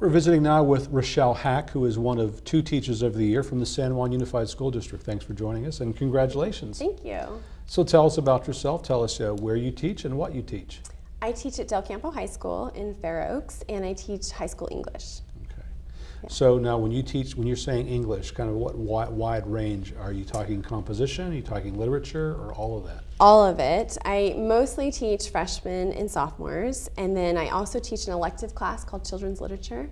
We're visiting now with Rochelle Hack, who is one of two Teachers of the Year from the San Juan Unified School District. Thanks for joining us and congratulations. Thank you. So tell us about yourself. Tell us uh, where you teach and what you teach. I teach at Del Campo High School in Fair Oaks, and I teach high school English. Okay. So now when you teach, when you're saying English, kind of what wide, wide range? Are you talking composition? Are you talking literature or all of that? All of it. I mostly teach freshmen and sophomores, and then I also teach an elective class called Children's Literature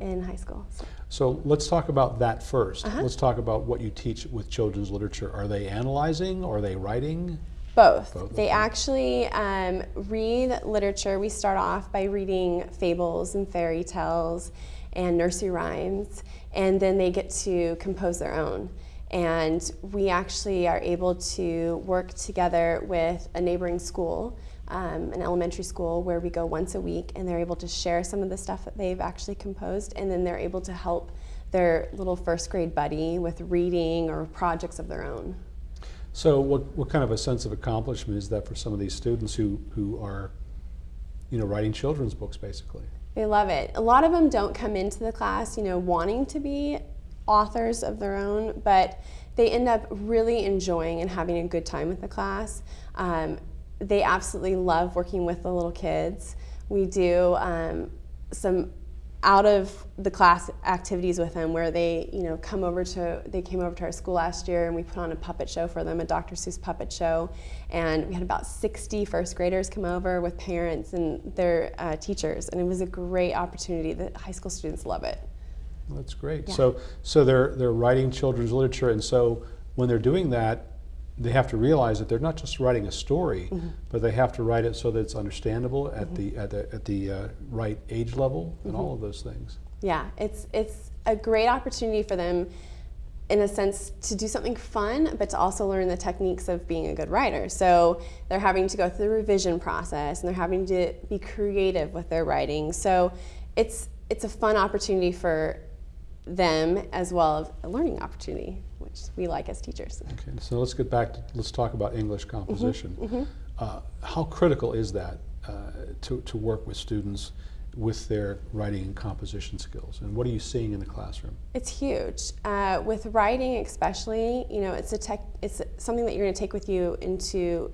in high school. So. So let's talk about that 1st let Let's talk about what you teach with children's literature. Are they analyzing? Or are they writing? Both. Both they okay. actually um, read literature. We start off by reading fables and fairy tales and nursery rhymes, and then they get to compose their own. And we actually are able to work together with a neighboring school, um, an elementary school, where we go once a week and they're able to share some of the stuff that they've actually composed and then they're able to help their little first grade buddy with reading or projects of their own. So what, what kind of a sense of accomplishment is that for some of these students who, who are you know, writing children's books basically? They love it. A lot of them don't come into the class, you know, wanting to be authors of their own, but they end up really enjoying and having a good time with the class. Um, they absolutely love working with the little kids. We do um, some out of the class activities with them where they you know come over to they came over to our school last year and we put on a puppet show for them a dr seuss puppet show and we had about 60 first graders come over with parents and their uh, teachers and it was a great opportunity the high school students love it that's great. Yeah. So, so they're, they're writing children's literature, and so when they're doing that, they have to realize that they're not just writing a story, mm -hmm. but they have to write it so that it's understandable at mm -hmm. the at the at the uh, right age level and mm -hmm. all of those things. Yeah, it's it's a great opportunity for them, in a sense, to do something fun, but to also learn the techniques of being a good writer. So they're having to go through the revision process, and they're having to be creative with their writing. So it's it's a fun opportunity for them as well as a learning opportunity, which we like as teachers. Okay, so let's get back to, let's talk about English composition. Mm -hmm, mm -hmm. Uh, how critical is that uh, to, to work with students with their writing and composition skills? And what are you seeing in the classroom? It's huge. Uh, with writing especially, you know, it's, a tech, it's something that you're going to take with you into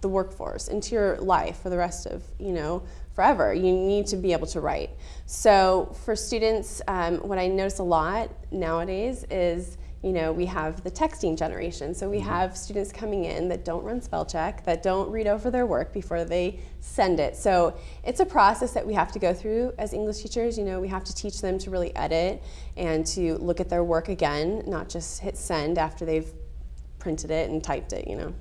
the workforce, into your life for the rest of, you know, forever. You need to be able to write. So for students, um, what I notice a lot nowadays is you know, we have the texting generation. So we mm-hmm. have students coming in that don't run spell check, that don't read over their work before they send it. So it's a process that we have to go through as English teachers. You know, we have to teach them to really edit and to look at their work again, not just hit send after they've printed it and typed it, you know.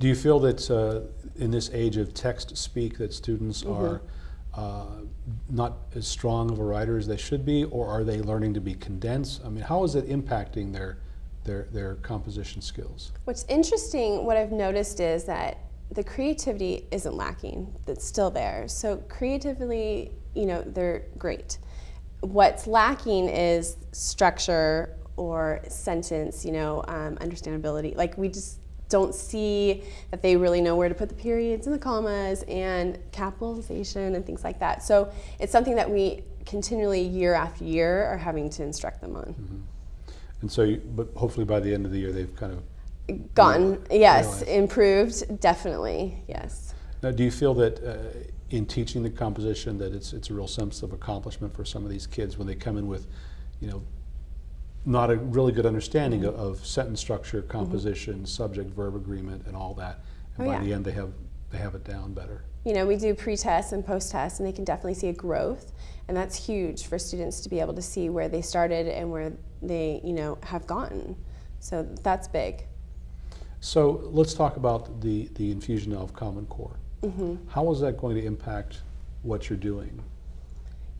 Do you feel that uh, in this age of text speak that students mm -hmm. are uh, not as strong of a writer as they should be, or are they learning to be condensed? I mean, how is it impacting their their their composition skills? What's interesting, what I've noticed is that the creativity isn't lacking; that's still there. So creatively, you know, they're great. What's lacking is structure or sentence, you know, um, understandability. Like we just don't see that they really know where to put the periods and the commas and capitalization and things like that. So it's something that we continually year after year are having to instruct them on. Mm -hmm. And so, you, but hopefully by the end of the year they've kind of gotten, yes, realized. improved, definitely, yes. Now, do you feel that uh, in teaching the composition that it's it's a real sense of accomplishment for some of these kids when they come in with, you know, not a really good understanding mm -hmm. of, of, sentence structure, mm-hmm. composition, mm -hmm. subject verb agreement, and all that. And oh, by yeah. the end, they have they have it down better. You know, we do pre-tests and post-tests, and they can definitely see a growth, and that's huge for students to be able to see where they started and where they, you know, have gotten. So that's big. So let's talk about the the infusion of Common Core. Mm -hmm. How is that going to impact what you're doing?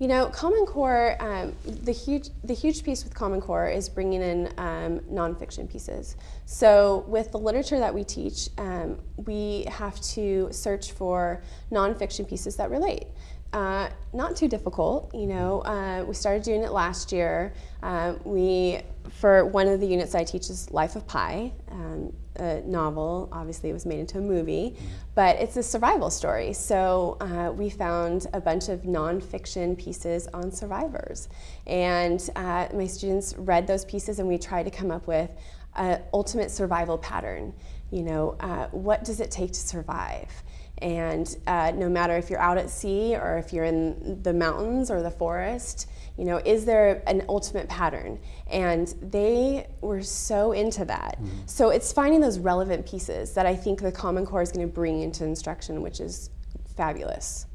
You know, Common Core, um, the, huge, the huge piece with Common Core is bringing in um, nonfiction pieces. So with the literature that we teach, um, we have to search for nonfiction pieces that relate. Uh, not too difficult, you know. Uh, we started doing it last year. Uh, we for one of the units I teach is Life of Pi, um, a novel. Obviously, it was made into a movie, but it's a survival story. So uh, we found a bunch of nonfiction pieces on survivors, and uh, my students read those pieces, and we tried to come up with an ultimate survival pattern. You know, uh, what does it take to survive? And uh, no matter if you're out at sea or if you're in the mountains or the forest, you know, is there an ultimate pattern? And they were so into that. Mm-hmm. So it's finding those relevant pieces that I think the Common Core is going to bring into instruction, which is fabulous.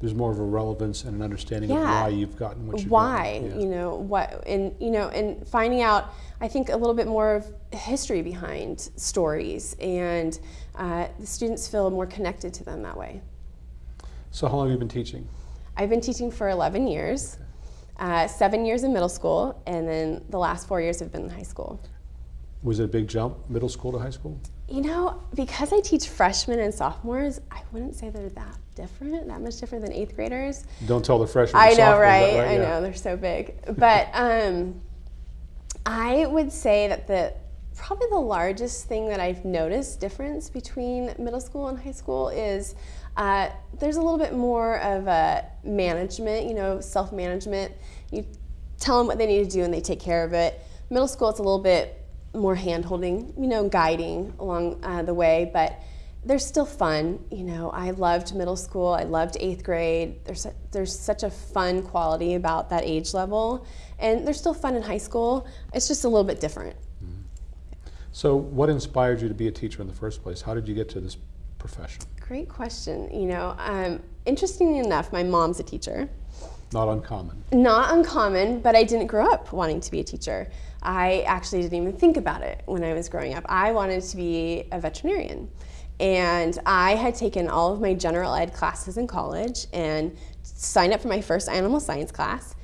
There's more of a relevance and an understanding of why you've gotten what you've Why, gotten. Yeah. you know, what, and you know, and finding out, I think a little bit more of history behind stories, and uh, the students feel more connected to them that way. So how long have you been teaching? I've been teaching for 11 years, uh, seven years in middle school, and then the last four years have been in high school. Was it a big jump, middle school to high school? You know, because I teach freshmen and sophomores, I wouldn't say they're that different, that much different than eighth graders. Don't tell the freshmen. I know, right? that, I Yeah. know they're so big, but um, I would say that the probably the largest thing that I've noticed difference between middle school and high school is uh, there's a little bit more of a management, you know, self management. You tell them what they need to do and they take care of it. Middle school, it's a little bit more hand holding, you know, guiding along uh, the way, but they're still fun. You know, I loved middle school. I loved eighth grade. There's su- there's such a fun quality about that age level, and they're still fun in high school. It's just a little bit different. So what inspired you to be a teacher in the first place? How did you get to this profession? Great question. You know, um, interestingly enough, my mom's a teacher. Not uncommon. Not uncommon, but I didn't grow up wanting to be a teacher. I actually didn't even think about it when I was growing up. I wanted to be a veterinarian. And I had taken all of my general ed classes in college and signed up for my first animal science class,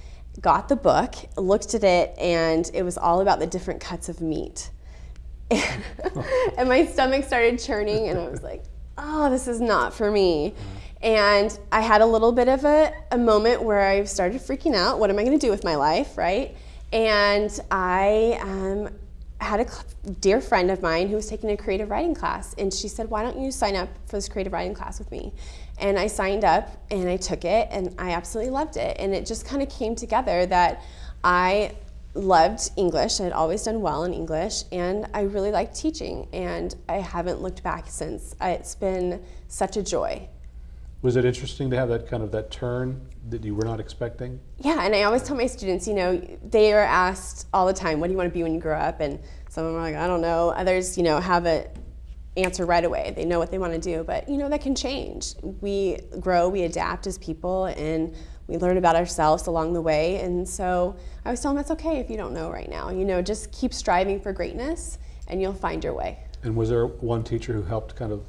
got the book, looked at it, and it was all about the different cuts of meat. and my stomach started churning, and I was like, oh, this is not for me. And I had a little bit of a, a moment where I started freaking out. What am I going to do with my life, right? And I um, had a dear friend of mine who was taking a creative writing class, and she said, Why don't you sign up for this creative writing class with me? And I signed up and I took it, and I absolutely loved it. And it just kind of came together that I loved English. I had always done well in English, and I really liked teaching, and I haven't looked back since. It's been such a joy. Was it interesting to have that kind of that turn that you were not expecting? Yeah, and I always tell my students, you know, they are asked all the time, what do you want to be when you grow up? And some of them are like, I don't know. Others, you know, have a answer right away. They know what they want to do, but you know, that can change. We grow, we adapt as people, and we learn about ourselves along the way. And so I always tell them it's okay if you don't know right now. You know, just keep striving for greatness and you'll find your way. And was there one teacher who helped kind of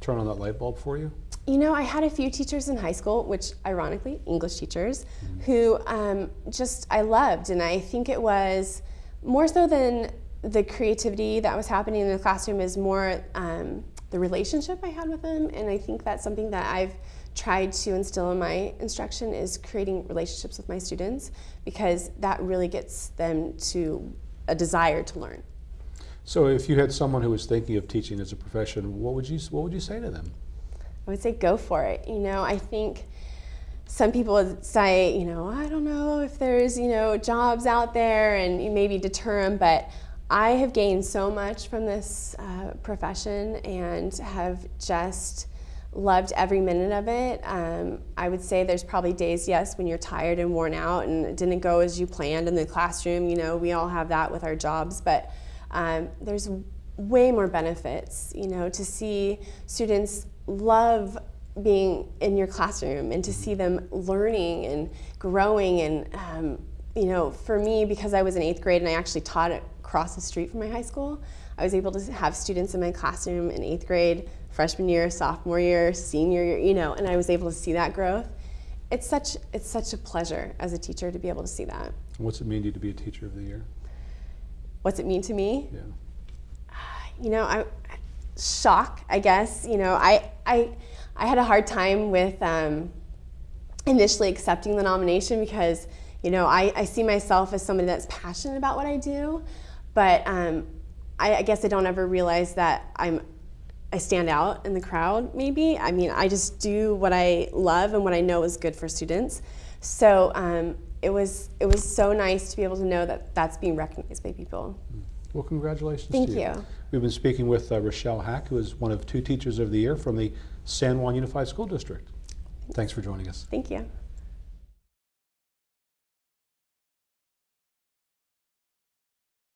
turn on that light bulb for you? You know, I had a few teachers in high school, which ironically, English teachers, who um, just I loved. And I think it was more so than the creativity that was happening in the classroom, is more um, the relationship I had with them. And I think that's something that I've tried to instill in my instruction is creating relationships with my students because that really gets them to a desire to learn. So if you had someone who was thinking of teaching as a profession, what would you what would you say to them? I would say go for it. You know, I think some people say, you know, I don't know if there's, you know, jobs out there and maybe deter them, but I have gained so much from this uh, profession and have just loved every minute of it. Um, I would say there's probably days, yes, when you're tired and worn out and it didn't go as you planned in the classroom. You know, we all have that with our jobs, but um, there's way more benefits, you know, to see students love being in your classroom and to see them learning and growing. And um, you know for me because i was in eighth grade and i actually taught across the street from my high school i was able to have students in my classroom in eighth grade freshman year sophomore year senior year you know and i was able to see that growth. It's such it's such a pleasure as a teacher to be able to see that. What's it mean to you to be a teacher of the year? What's it mean to me Yeah. you know, I shock, I guess. You know, I I I had a hard time with um, initially accepting the nomination because you know, I, I see myself as somebody that's passionate about what I do, but um, I, I guess I don't ever realize that I'm I stand out in the crowd. Maybe I mean I just do what I love and what I know is good for students. So um, it was it was so nice to be able to know that that's being recognized by people. Well, congratulations Thank to you. you. We've been speaking with uh, Rochelle Hack, who is one of two Teachers of the Year from the San Juan Unified School District. Thanks for joining us. Thank you.